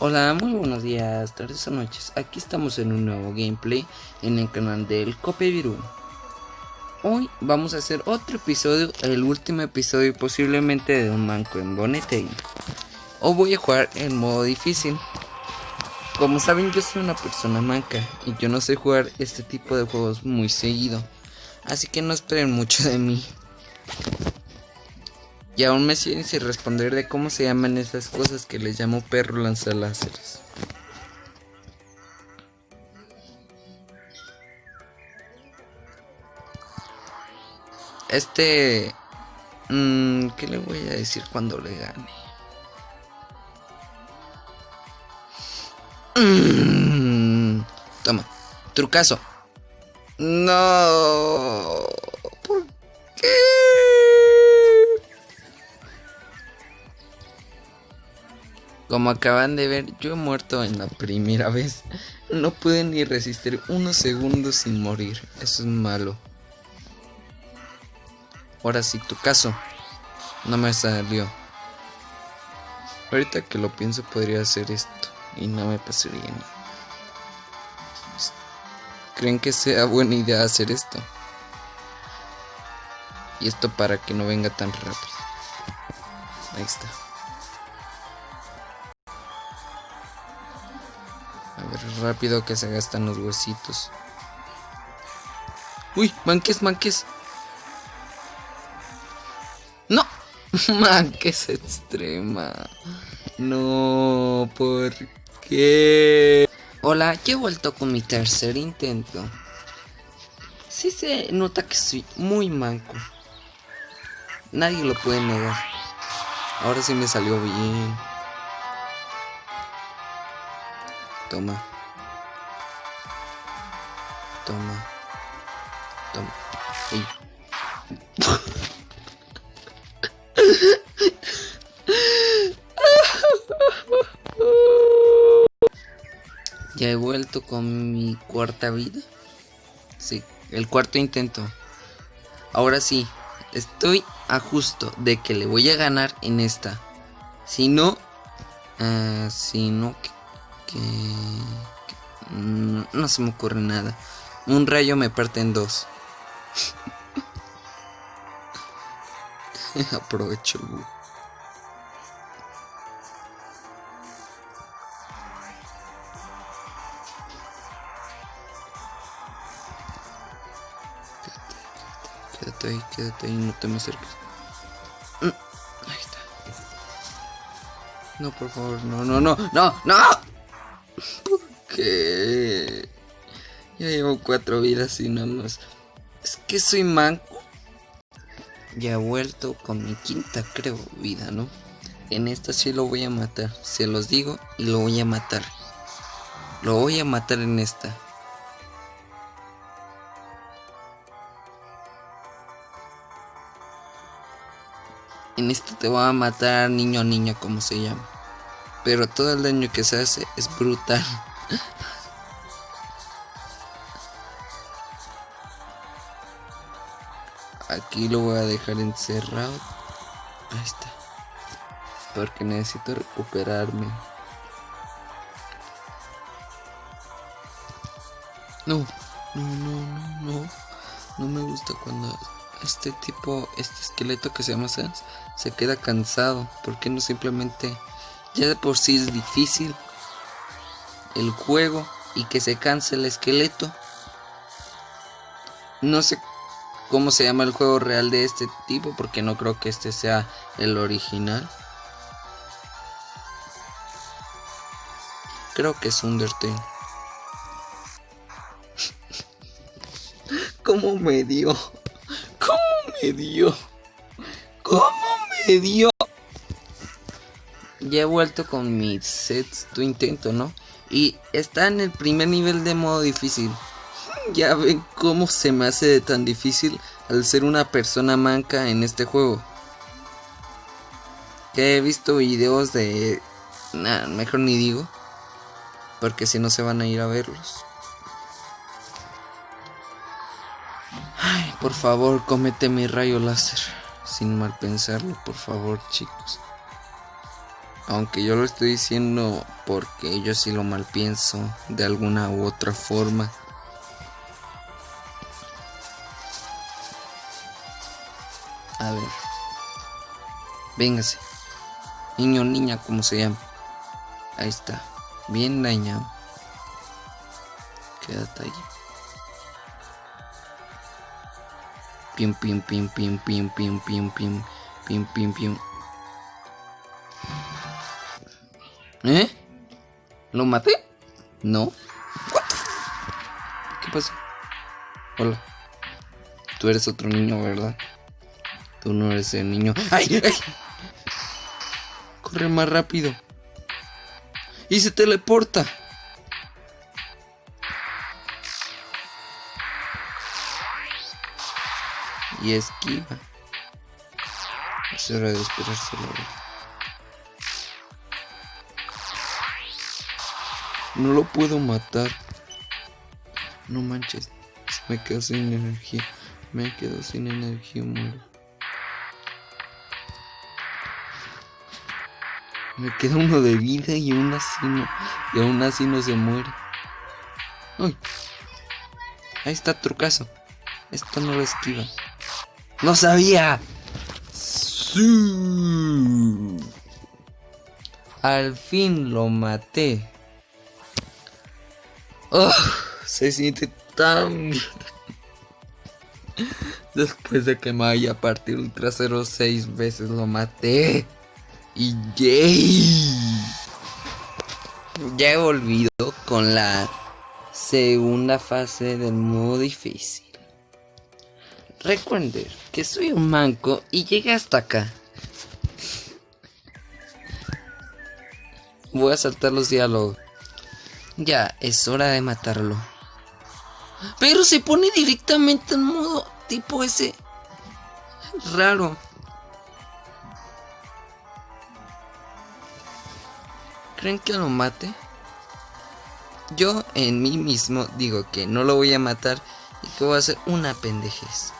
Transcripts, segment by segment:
Hola, muy buenos días, tardes o noches. Aquí estamos en un nuevo gameplay en el canal del Cope Virú. Hoy vamos a hacer otro episodio, el último episodio posiblemente de un manco en Bonete. Hoy voy a jugar en modo difícil. Como saben, yo soy una persona manca y yo no sé jugar este tipo de juegos muy seguido. Así que no esperen mucho de mí. Y aún me siguen sin responder de cómo se llaman esas cosas que les llamo perro lanzaláseres. Este... Mmm, ¿Qué le voy a decir cuando le gane? Mmm, toma, trucazo. No. ¿Por qué? Como acaban de ver, yo he muerto en la primera vez. No pude ni resistir unos segundos sin morir. Eso es malo. Ahora sí, tu caso. No me salió. Ahorita que lo pienso podría hacer esto. Y no me pasaría nada. ¿Creen que sea buena idea hacer esto? Y esto para que no venga tan rápido. Ahí está. Rápido que se gastan los huesitos. Uy, manques, manques. No, manques extrema. No, ¿por qué? Hola, ya he vuelto con mi tercer intento. Sí se nota que soy muy manco. Nadie lo puede negar. Ahora sí me salió bien. Toma. Toma. Toma. Ya he vuelto con mi cuarta vida. Sí, el cuarto intento. Ahora sí, estoy a justo de que le voy a ganar en esta. Si no, uh, si no, que, que, no, se me ocurre nada. Un rayo me parte en dos. Aprovecho. Quédate ahí, quédate ahí, no te me acerques. Mm, Ahí está. No, por favor, no, no, no, no, no. ¿Por qué? Ya llevo cuatro vidas y nada más. Es que soy manco. Ya he vuelto con mi quinta, creo, vida, ¿no? En esta sí lo voy a matar. Se los digo y lo voy a matar. Lo voy a matar en esta. En esta te voy a matar niño niño como se llama. Pero todo el daño que se hace es brutal. Aquí lo voy a dejar encerrado. Ahí está. Porque necesito recuperarme. No, no, no, no, no. No me gusta cuando este tipo, este esqueleto que se llama Sans, se queda cansado. ¿Por qué no simplemente, ya de por sí es difícil el juego y que se canse el esqueleto? No sé cómo se llama el juego real de este tipo, porque no creo que este sea el original. Creo que es Undertale. ¿Cómo me dio? ¿Cómo me dio? ¿Cómo me dio? Ya he vuelto con mi sexto intento, ¿no? Y está en el primer nivel de modo difícil. Ya ven cómo se me hace tan difícil al ser una persona manca en este juego. Que he visto videos de... Nah, mejor ni digo. Porque si no se van a ir a verlos. Ay, por favor, comete mi rayo láser. Sin mal pensarlo, por favor, chicos. Aunque yo lo estoy diciendo porque yo sí lo mal pienso de alguna u otra forma. A ver. Véngase. Niño, niña, como se llama. Ahí está. Bien dañado. Quédate ahí. Pim, pim, pim, pim, pim, pim, pim, pim, pim, pim, pim. ¿Lo maté? No. ¿Qué pasó? Hola. Tú eres otro niño, ¿verdad? Tú no eres el niño. ¡Ay! ¡Ay! Corre más rápido. Y se teleporta. Y esquiva. Es hora de esperarse No lo puedo matar. No manches. Me quedo sin energía. Me quedo sin energía, muero. Me queda uno de vida y aún así no, y aún así no se muere. Uy. Ahí está trucazo. Esto no lo esquiva. ¡No sabía! Sí. Al fin lo maté. Oh, se siente tan. Después de que me haya partido el trasero seis veces lo maté. Y yay. Ya he volvido con la segunda fase del modo difícil. Recuerden que soy un manco y llegué hasta acá. Voy a saltar los diálogos. Ya, es hora de matarlo. Pero se pone directamente en modo tipo ese. Raro. ¿Creen que lo mate? Yo en mí mismo digo que no lo voy a matar y que voy a hacer una pendejez.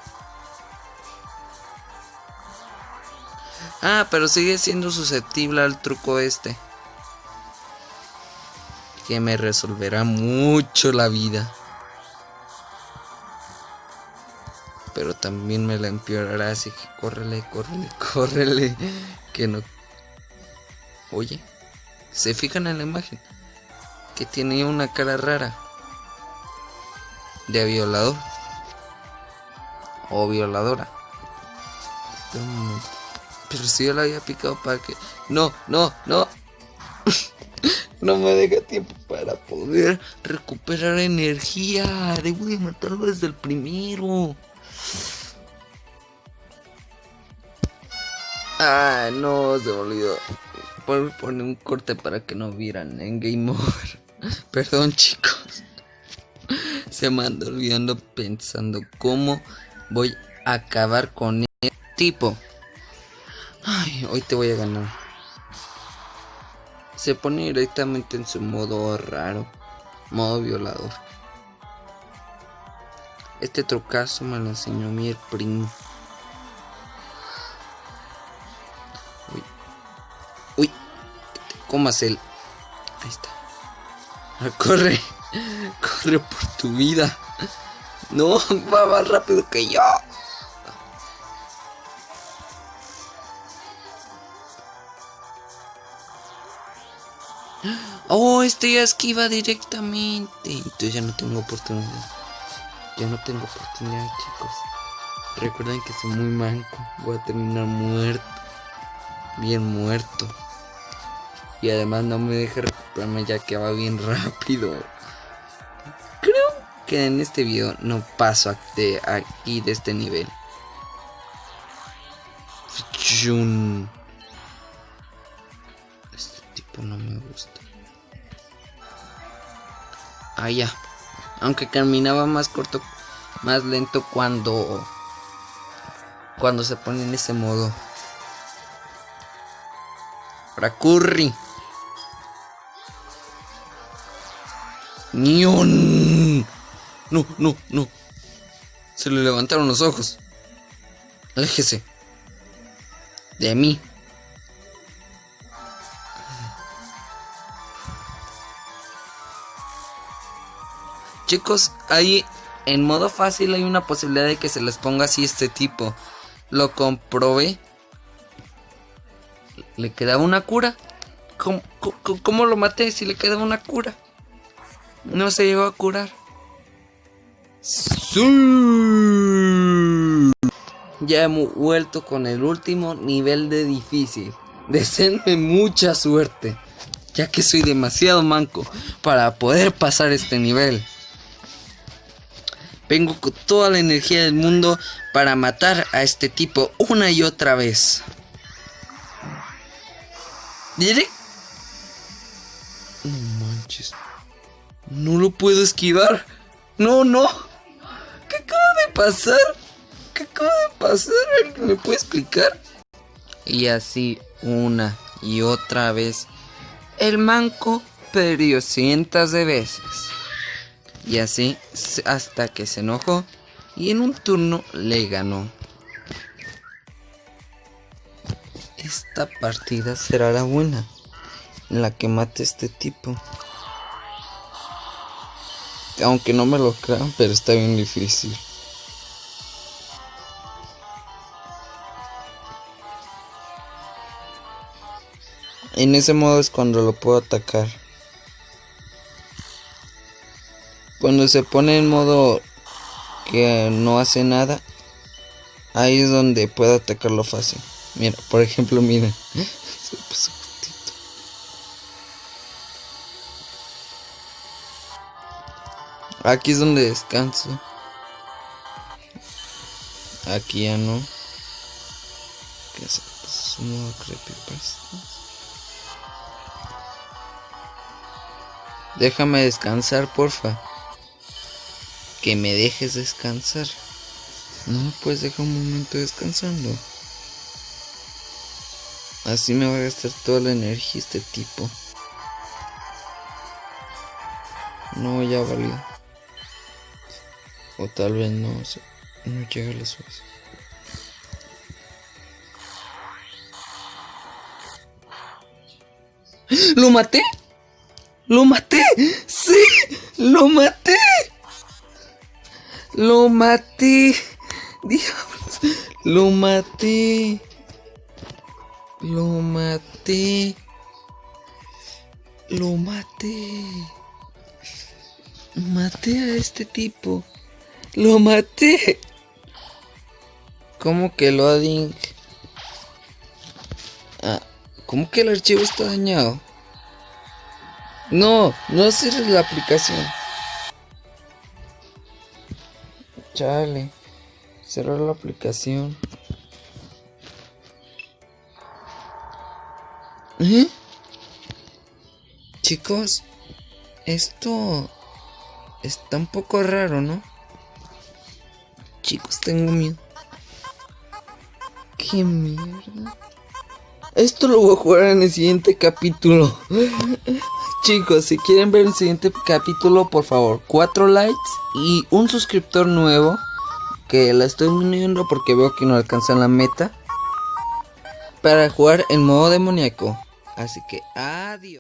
Ah, pero sigue siendo susceptible al truco este. Que me resolverá mucho la vida. Pero también me la empeorará, así que córrele, córrele, córrele. Que no... Oye. ¿Se fijan en la imagen? Que tiene una cara rara. De violador. O violadora. Pero si yo la había picado para que... No, no, no. no me deja tiempo para poder recuperar energía. Debo de matarlo desde el primero. Ah, no, se me olvidó poner un corte para que no vieran en Game Over. Perdón, chicos. Se me anda olvidando pensando cómo voy a acabar con el tipo. Ay, hoy te voy a ganar. Se pone directamente en su modo raro, modo violador. Este trocazo me lo enseñó mi primo. comas el... Ahí está. Ah, corre. Corre por tu vida. No, va más rápido que yo. Oh, este ya esquiva directamente. Entonces ya no tengo oportunidad. Ya no tengo oportunidad, chicos. Recuerden que soy muy manco. Voy a terminar muerto. Bien muerto. Y además no me deja recuperarme ya que va bien rápido. Creo que en este video no paso de aquí de este nivel. Este tipo no me gusta. Ya. Aunque caminaba más corto, más lento cuando... Cuando se pone en ese modo. Para Curry. No, no, no. Se le levantaron los ojos. Aléjese. De mí. Chicos, ahí en modo fácil hay una posibilidad de que se les ponga así este tipo. Lo comprobé. Le quedaba una cura. ¿Cómo, cómo lo maté si le quedaba una cura? No se llegó a curar. Sí. Ya hemos vuelto con el último nivel de difícil. Deseenme mucha suerte, ya que soy demasiado manco para poder pasar este nivel. Vengo con toda la energía del mundo para matar a este tipo una y otra vez. ¿Diré? No manches. No lo puedo esquivar. No, no. ¿Qué acaba de pasar? ¿Qué acaba de pasar? ¿Alguien me puede explicar? Y así una y otra vez. El manco perdió cientos de veces. Y así hasta que se enojó y en un turno le ganó. Esta partida será la buena, en la que mate este tipo. Aunque no me lo crean, pero está bien difícil. En ese modo es cuando lo puedo atacar. Cuando se pone en modo que no hace nada, ahí es donde puedo atacarlo fácil. Mira, por ejemplo, miren. Aquí es donde descanso. Aquí ya no. ¿Qué es? Pues, modo creepypasta. Déjame descansar, porfa que me dejes descansar. No puedes dejar un momento descansando. Así me va a gastar toda la energía este tipo. No, ya valió. O tal vez no, no llega a las horas. ¡Lo maté! ¡Lo maté! ¡Sí! ¡Lo maté! Lo maté. Diablos. Lo maté. Lo maté. Lo maté. Maté a este tipo. Lo maté. ¿Cómo que loading? Ah, ¿cómo que el archivo está dañado? No, no sirve la aplicación. Chale. Cerrar la aplicación. ¿Eh? Chicos, esto está un poco raro, ¿no? Chicos, tengo miedo. ¿Qué mierda? Esto lo voy a jugar en el siguiente capítulo. Chicos, si quieren ver el siguiente capítulo, por favor, cuatro likes y un suscriptor nuevo. Que la estoy uniendo porque veo que no alcanzan la meta. Para jugar en modo demoníaco. Así que adiós.